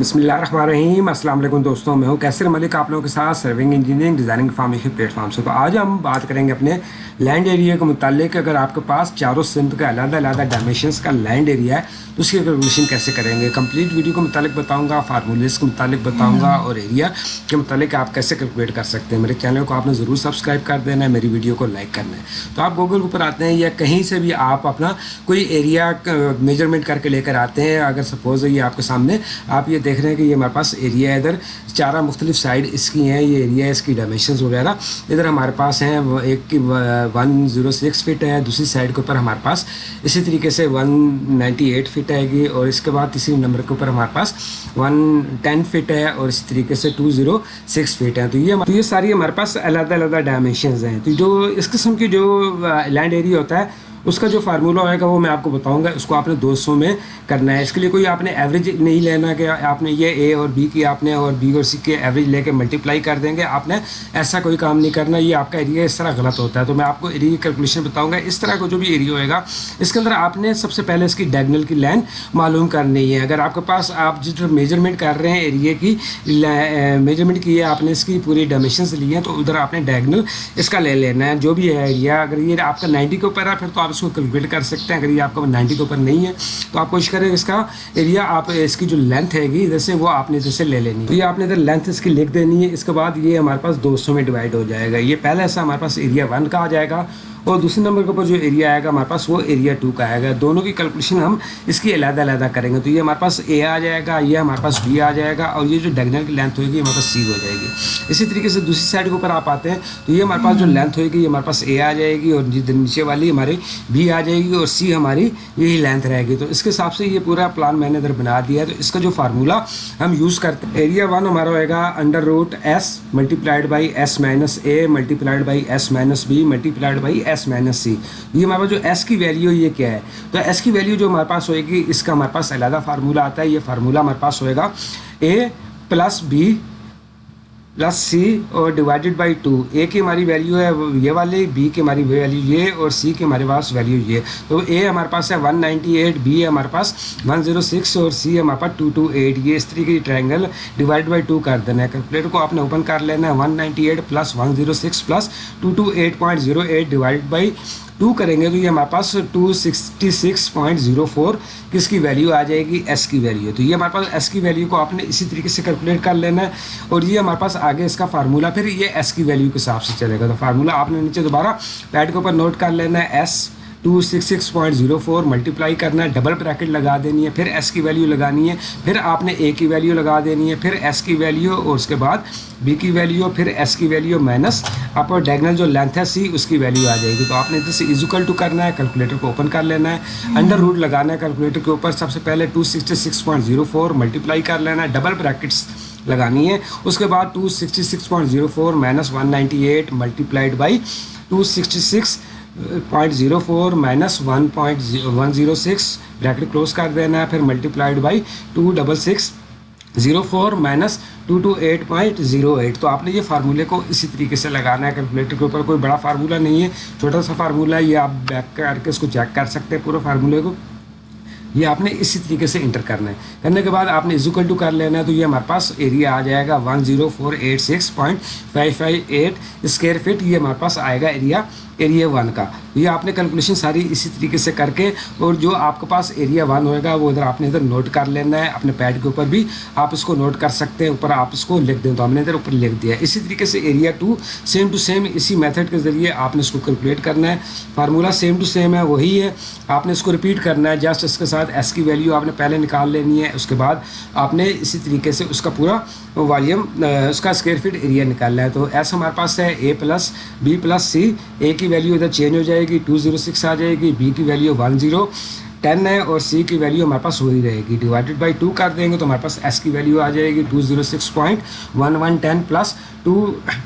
بسم اللہ الرحمن الرحیم۔ السلام علیکم دوستوں، میں ہوں کیسر ملک، آپ لوگوں کے ساتھ serving engineering designing formation plate form سے۔ تو آج ہم بات کریں گے اپنے لینڈ ایریا کے متعلق۔ اگر آپ کے پاس چاروں سمت کا علیحدہ علیحدہ ڈائمیشنس کا لینڈ ایریا ہے اس کی کیلکولیشن کیسے کریں گے؟ کمپلیٹ ویڈیو کے متعلق بتاؤں گا فارمولیز کے متعلق بتاؤں گا اور ایریا کے متعلق آپ کیسے کیلکولیٹ کر سکتے ہیں؟ میرے چینل کو آپ نے ضرور سبسکرائب کر دینا ہے، میری ویڈیو کو لائک کرنا ہے۔ تو آپ گوگل کے اوپر آتے ہیں یا کہیں سے بھی آپ اپنا کوئی ایریا میجرمنٹ کر کے لے کر آتے ہیں۔ اگر سپوز یہ آپ کے سامنے آپ یہ دیکھ رہے ہیں کہ یہ ہمارے پاس ایریا ہے، ادھر چارہ مختلف سائڈ اس کی ہیں، یہ ایریا ہے اس کی ڈائمیشنز وغیرہ، ادھر ہمارے پاس ہیں ایک کی ون زیرو سکس فٹ ہے، دوسری سائڈ کے اوپر ہمارے پاس اسی طریقے سے one ninety eight foot foot آئے گی اور اس کے بعد تیسری نمبر کے اوپر ہمارے پاس ون ٹین فٹ ہے اور اسی طریقے سے ٹو زیرو سکس فٹ ہے۔ تو یہ تو یہ ساری ہمارے پاس علیحدہ علیحدہ ڈائمینشنز ہیں۔ تو جو اس قسم کی جو لینڈ ایریا ہوتا ہے اس کا جو فارمولہ ہوئے گا وہ میں آپ کو بتاؤں گا، اس کو آپ نے دو سو میں کرنا ہے۔ اس کے لیے کوئی آپ نے ایوریج نہیں لینا کہ آپ نے یہ اے اور بی کی آپ نے اور بی اور سی کے ایوریج لے کے ملٹیپلائی کر دیں گے۔ آپ نے ایسا کوئی کام نہیں کرنا، یہ آپ کا ایریا اس طرح غلط ہوتا ہے۔ تو میں آپ کو ایریا کی کیلکولیشن بتاؤں گا۔ اس طرح کا جو بھی ایریا ہوئے گا، اس کے اندر آپ نے سب سے پہلے اس کی ڈیگنل کی لین معلوم کرنی ہے۔ اگر آپ کے پاس آپ جس میجرمنٹ کر رہے ہیں ایریا کی میجرمنٹ کی ہے، آپ نے اس کی پوری ڈائمیشنس لی ہیں، تو ادھر آپ نے ڈیگنل اس کا لے لینا ہے۔ جو بھی ہے ایریا اگر یہ آپ کا نائنٹی کے اوپر ہے، پھر تو آپ اس کو کیلکولیٹ کر سکتے ہیں۔ اگر یہ آپ کا نائنٹی کے اوپر نہیں ہے، تو آپ کوشش کریں اس کا ایریا آپ اس کی جو لینتھ ہے گی ادھر سے وہ آپ نے ادھر سے لے لینی ہے۔ تو یہ آپ نے ادھر لینتھ اس کی لکھ دینی ہے۔ اس کے بعد یہ ہمارے پاس دو سو میں ڈیوائڈ ہو جائے گا۔ یہ پہلا ایسا ہمارے پاس ایریا ون کا آ جائے گا۔ اور دوسرے نمبر کے اوپر جو ایریا آئے گا، ہمارے پاس وہ ایریا ٹو کا آئے گا۔ دونوں کی کیلکولیشن ہم اس کی علیحدہ علیحدہ کریں گے۔ تو یہ ہمارے پاس اے آ جائے گا، یہ ہمارے پاس بی آ جائے گا اور یہ جو ڈیگنل کی لینتھ ہوئے گی ہمارے پاس سی ہو جائے گی۔ اسی طریقے سے دوسری سائڈ کے اوپر آپ آتے ہیں، تو یہ ہمارے پاس جو لینتھ ہوئے گی یہ ہمارے پاس اے آ جائے گی اور نیچے والی ہماری بی آ جائے گی اور سی ہماری یہی لینتھ رہے گی۔ تو اس کے حساب سے یہ پورا پلان میں نے ادھر بنا دیا ہے۔ تو اس کا جو فارمولا ہم یوز کرتے ہیں۔ ایریا ون ہمارا ہوئے گا under root s multiplied by s minus a multiplied by s minus b multiplied by s minus c یہ ہمارے پاس جو ایس کی ویلیو یہ کیا ہے؟ تو ایس کی ویلیو جو ہمارے پاس ہوئے گی، اس کا ہمارے پاس علیحدہ فارمولہ آتا ہے، یہ فارمولہ ہمارے پاس ہوئے گا A plus B plus C اور ڈیوائڈیڈ بائی ٹو اے کی ہماری ویلیو ہے یہ والی بی کی ہماری ویلیو یہ اور سی کی ہمارے پاس ویلیو یہ. تو اے ہمارے پاس ہے ون نائنٹی ایٹ بی ہے ہمارے پاس ون زیرو سکس اور سی ہمارے پاس ٹو ٹو ایٹ یہ اس طریقے کی ٹرائنگل ڈیوائڈ بائی ٹو کر دینا ہے. کیلکولیٹر کو آپ نے اوپن کر لینا ہے. One ninety eight plus one zero six plus two two eight point zero eight divide by two کریں گے تو یہ ہمارے پاس two sixty six point zero four کس کی ویلیو آ جائے گی؟ ایس کی ویلیو تو یہ ہمارے پاس ایس کی ویلیو کو آپ نے اسی طریقے سے کیلکولیٹ کر لینا ہے اور یہ ہمارے پاس آگے اس کا فارمولا پھر یہ ایس کی ویلیو کے حساب سے چلے گا۔ تو فارمولا آپ نے نیچے دوبارہ پیڈ کے اوپر نوٹ کر لینا ہے۔ S two six six point zero four multiply کرنا ہے ڈبل بریکٹ لگا دینی ہے، پھر ایس کی ویلیو لگانی ہے، پھر آپ نے اے کی ویلیو لگا دینی ہے، پھر ایس کی ویلیو اور اس کے بعد بی کی ویلیو پھر ایس کی ویلیو مائنس اپر ڈیگنل جو لینتھ ہے سی اس کی ویلیو آ جائے گی. تو آپ نے ادھر سے ایزوکل ٹو کرنا ہے کیلکولیٹر کو اوپن کر لینا ہے. انڈر روٹ لگانا ہے کیلکولیٹر کے اوپر سب سے پہلے two sixty six point zero four multiply کر لینا ہے ڈبل بریکٹس لگانی ہے. اس کے بعد two sixty six point zero four minus one ninety eight multiplied by two sixty six point zero four minus one point one zero six bracket close کر دینا ہے، پھر multiplied by two double six zero four minus two two eight point zero eight تو آپ نے یہ فارمولے کو اسی طریقے سے لگانا ہے کیلکولیٹر کے اوپر کوئی بڑا فارمولہ نہیں ہے، چھوٹا سا فارمولہ ہے، یہ آپ بیک کر کے اس کو چیک کر سکتے ہیں پورے فارمولے کو۔ یہ آپ نے اسی طریقے سے انٹر کرنا ہے۔ کرنے کے بعد آپ نے ایزوکل ٹو کر لینا ہے، تو یہ ہمارے پاس ایریا آ جائے گا one zero four eight six point five five eight square feet یہ ہمارے پاس آئے گا ایریا ایریا ون کا۔ یہ آپ نے کیلکولیشن ساری اسی طریقے سے کر کے اور جو آپ کے پاس ایریا ون ہوئے گا، وہ ادھر آپ نے ادھر نوٹ کر لینا ہے، اپنے پیڈ کے اوپر بھی آپ اس کو نوٹ کر سکتے ہیں، اوپر آپ اس کو لکھ دیں۔ تو ہم نے ادھر اوپر لکھ دیا۔ اسی طریقے سے area two same to same اسی میتھڈ کے ذریعے آپ نے اس کو کیلکولیٹ کرنا ہے۔ فارمولا سیم ٹو سیم ہے، وہی ہے۔ آپ نے اس کو ریپیٹ کرنا ہے جسٹ اس کے ساتھ ایس کی ویلیو آپ نے پہلے نکال لینی ہے۔ اس کے بعد آپ نے اسی طریقے سے اس کا پورا والیوم اس کا اسکوائر فٹ ایریا نکالنا ہے۔ تو ایس ہمارے پاس ہے A plus B plus C A کی ویلیو ادھر چینج ہو جائے گی ٹو زیرو سکس آ جائے گی بی کی ویلیو ون زیرو ٹین ہے اور سی کی ویلیو ہمارے پاس وہی رہے گی۔ ڈیوائڈیڈ بائی ٹو کر دیں گے تو ہمارے پاس ایس کی ویلیو آ جائے گی two zero six point one one ten plus two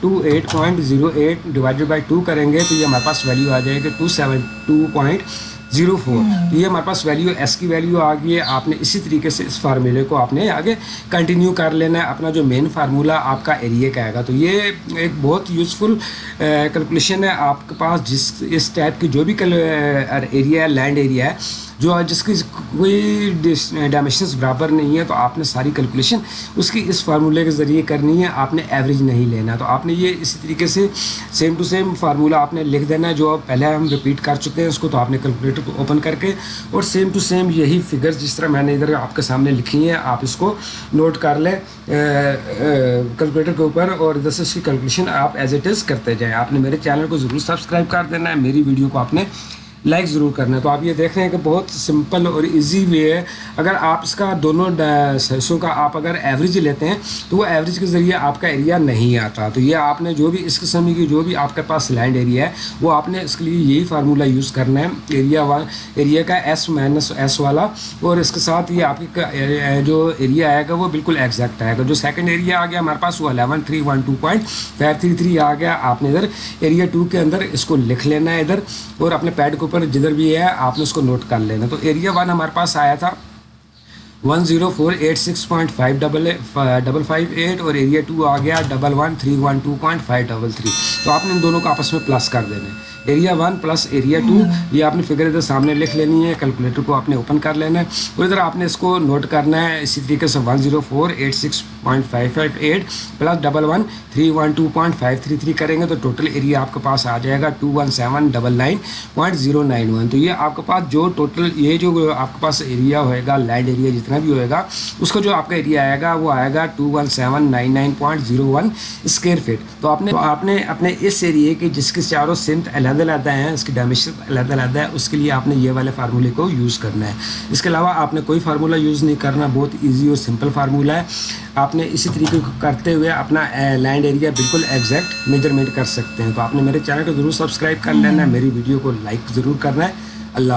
two eight point zero eight divided by two کریں گے تو یہ ہمارے پاس ویلیو آ جائے گی two seven two point zero four. تو یہ ہمارے پاس ویلیو ایس کی ویلیو آ گئی ہے۔ آپ نے اسی طریقے سے اس فارمولے کو آپ نے آگے کنٹینیو کر لینا ہے۔ اپنا جو مین فارمولہ آپ کا ایریا کا آئے گا۔ تو یہ ایک بہت یوزفل کیلکولیشن ہے۔ آپ کے پاس جس اس ٹائپ کی جو بھی ایریا ہے لینڈ ایریا ہے جو جس کی کوئی ڈائمیشنس برابر نہیں ہے تو آپ نے ساری کیلکولیشن اس کی اس فارمولے کے ذریعے کرنی ہے، آپ نے ایوریج نہیں لینا۔ تو آپ نے یہ اسی طریقے سے سیم ٹو سیم فارمولہ آپ نے لکھ دینا ہے جو پہلے ہم ریپیٹ کر چکے ہیں، اس کو تو آپ نے کیلکولیٹر کو اوپن کر کے اور سیم ٹو سیم یہی فگرز جس طرح میں نے ادھر آپ کے سامنے لکھی ہیں، آپ اس کو نوٹ کر لیں کیلکولیٹر کے اوپر اور ادھر سے اس کی کیلکولیشن آپ ایز اٹ از کرتے جائیں۔ آپ نے میرے چینل کو ضرور سبسکرائب کر دینا ہے، میری ویڈیو کو آپ نے لائک ضرور کرنا ہے۔ تو آپ یہ دیکھ رہے ہیں کہ بہت سمپل اور ایزی وے ہے۔ اگر آپ اس کا دونوں حصوں کا آپ اگر ایوریج لیتے ہیں، تو وہ ایوریج کے ذریعے آپ کا ایریا نہیں آتا۔ تو یہ آپ نے جو بھی اس قسم کی جو بھی آپ کے پاس لینڈ ایریا ہے، وہ آپ نے اس کے لیے یہی فارمولہ یوز کرنا ہے۔ ایریا ایریا کا ایس مائنس ایس والا۔ اور اس کے ساتھ یہ آپ کی جو ایریا آئے گا، وہ بالکل ایگزیکٹ آئے گا۔ جو سیکنڈ ایریا آ گیا ہمارے پاس، وہ eleven three one two point five three three آ گیا۔ آپ نے ادھر ایریا ٹو کے اندر اس کو لکھ لینا ہے ادھر۔ اور اپنے پیڈ کو اوپر جدھر بھی ہے، آپ نے اس کو نوٹ کر لینا۔ تو ایریا ون ہمارے پاس آیا تھا۔ One zero four eight six point five double double five eight اور ایریا ٹو آ گیا double one three one two point five double three تو آپ نے ان دونوں کو آپس میں پلس کر دینا ہے area one plus area two یہ آپ نے فگر ادھر سامنے لکھ لینی ہے۔ کیلکولیٹر کو آپ نے اوپن کر لینا ہے۔ اور ادھر آپ نے اس کو نوٹ کرنا ہے۔ اسی طریقے سے one zero four eight six point five five eight plus double one three one two point five three three کریں گے تو ٹوٹل ایریا آپ کے پاس آ جائے گا two one seven double nine point zero nine one تو یہ آپ کے پاس جو ٹوٹل یہ جو آپ کے پاس ایریا ہوئے گا لینڈ ایریا جتنا بھی ہوئے گا اس کا جو آپ کا ایریا آئے گا وہ آئے گا two one seven nine nine point zero one square feet تو آپ نے آپ نے اپنے اس ایریے کے جس کے چاروں سمت علیحدہ علیحدہ ہیں اس کی ڈائمیشن علیحدہ علیحدہ ہے اس کے لیے آپ نے یہ والے فارمولے کو یوز کرنا ہے اس کے علاوہ آپ نے کوئی فارمولہ یوز نہیں کرنا بہت ایزی اور سمپل فارمولہ ہے آپ آپ نے اسی طریقے کو کرتے ہوئے اپنا لینڈ ایریا بالکل ایگزیکٹ میجرمنٹ کر سکتے ہیں۔ تو آپ نے میرے چینل کو ضرور سبسکرائب کر لینا ہے، میری ویڈیو کو لائک ضرور کرنا ہے۔ اللہ